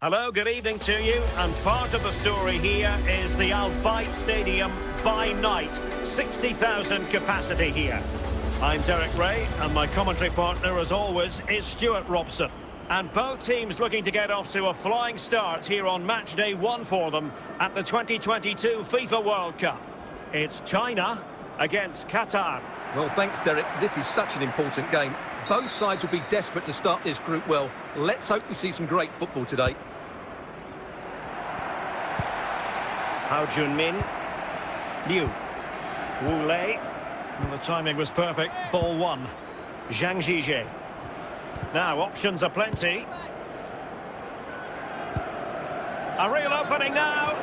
Hello, good evening to you. And part of the story here is the Al Bayt Stadium by night. 60,000 capacity here. I'm Derek Rae, and my commentary partner, as always, is Stewart Robson. And both teams looking to get off to a flying start here on match day one for them at the 2022 FIFA World Cup. It's China against Qatar. Well, thanks, Derek. This is such an important game. Both sides will be desperate to start this group well. Let's hope we see some great football today. Hao Junmin. Liu. Wu Lei. Well, the timing was perfect. Ball one. Zhang Zhizhe. Now, options are plenty. A real opening now.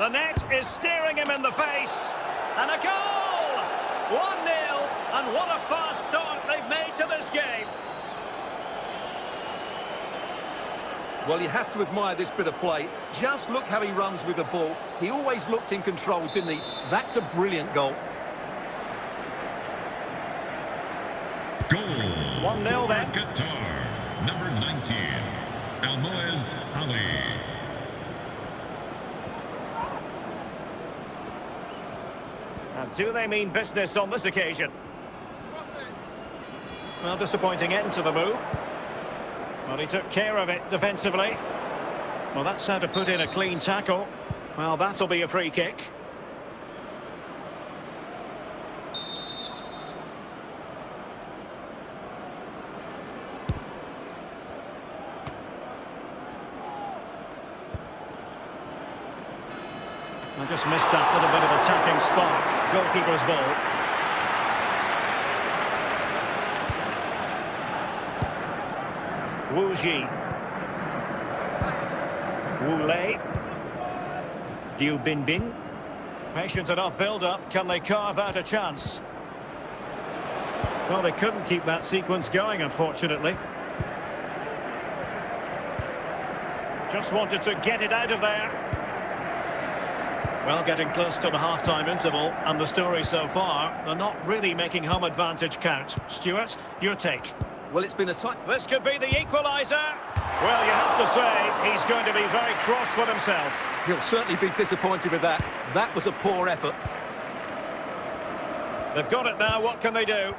The net is staring him in the face. And a goal! 1-0. And what a fast start they've made to this game. Well, you have to admire this bit of play. Just look how he runs with the ball. He always looked in control, didn't he? That's a brilliant goal. Goal 1-0 then. Qatar, number 19, Almoez Ali. And do they mean business on this occasion? Well, disappointing end to the move. Well, he took care of it defensively. Well, that's how to put in a clean tackle. Well, that'll be a free kick. I just missed that little bit of attacking spark. Goalkeeper's ball. Wu Ji. Wu Lei. Liu Binbin. Patient enough build-up. Can they carve out a chance? Well, they couldn't keep that sequence going, unfortunately. Just wanted to get it out of there. Well, getting close to the half-time interval, and the story so far, they're not really making home advantage count. Stewart, your take? Well, it's been a tight... This could be the equaliser. Well, you have to say, he's going to be very cross with himself. He'll certainly be disappointed with that. That was a poor effort. They've got it now, what can they do?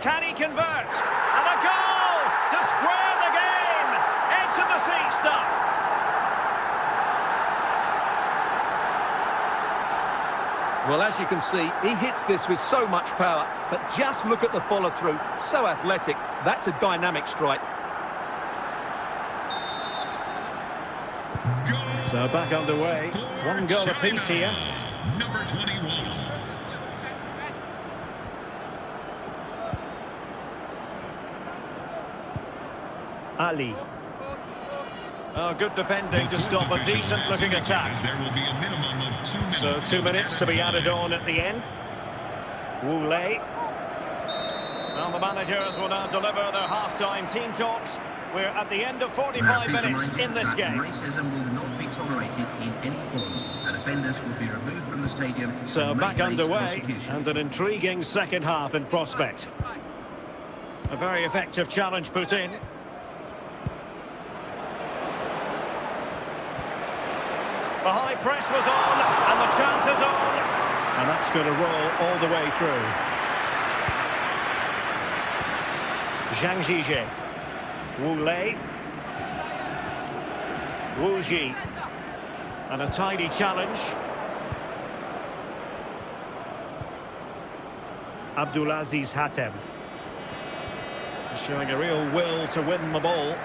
Can he convert? And a goal to square the game! Into the seat stuff. Well, as you can see, he hits this with so much power, but just look at the follow-through. So athletic. That's a dynamic strike. So back underway. One goal China, apiece here. Number 21. Ali. Oh, good defending to stop a fourth official has decent-looking attack. There will be a minimum of two minutes. So two minutes to be added on at the end. Wu Lei. Well, the managers will now deliver their half-time team talks. We're at the end of 45 minutes in this game. Racism will not be tolerated in any form. And offenders will be removed from the stadium. So back underway and an intriguing second half in prospect. A very effective challenge put in. The high press was on and the chance is on. And that's going to roll all the way through. Zhang Zhizhe. Wu Lei. Wu Ji. And a tidy challenge. Abdulaziz Hatem. Showing a real will to win the ball.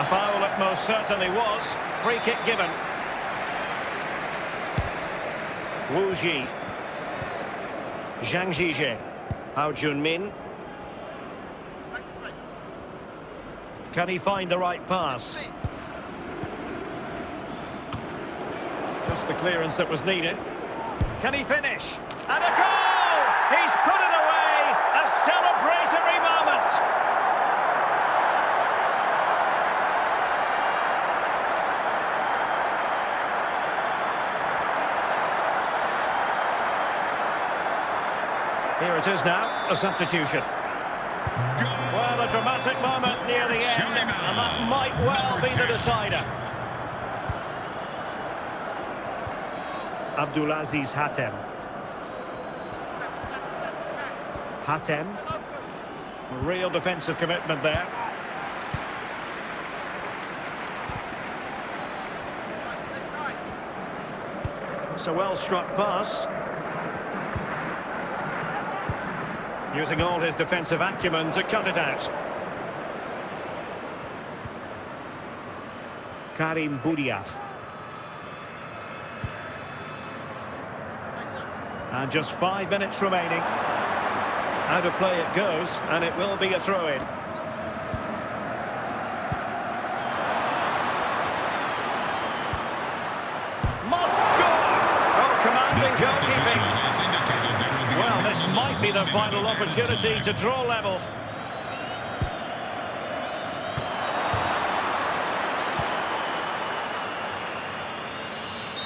A foul it most certainly was. Free kick given. Wu Ji. Zhang Zhizhe. Hao Junmin. Can he find the right pass? Just the clearance that was needed. Can he finish? And a goal! He's put it away! A celebratory moment! Here it is now, a substitution. Well, a dramatic moment near the end, and that might well be the decider. Abdulaziz Hatem. Hatem. Real defensive commitment there. It's a well-struck pass. Using all his defensive acumen to cut it out. Karim Boudiaf. And just five minutes remaining. Out of play it goes, and it will be a throw-in. Be the final opportunity to draw level.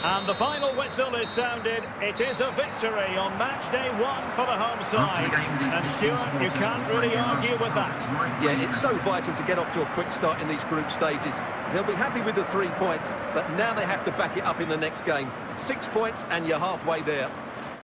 And the final whistle is sounded. It is a victory on match day one for the home side. And Stewart, you can't really argue with that. Yeah, it's so vital to get off to a quick start in these group stages. They'll be happy with the three points, but now they have to back it up in the next game. Six points and you're halfway there.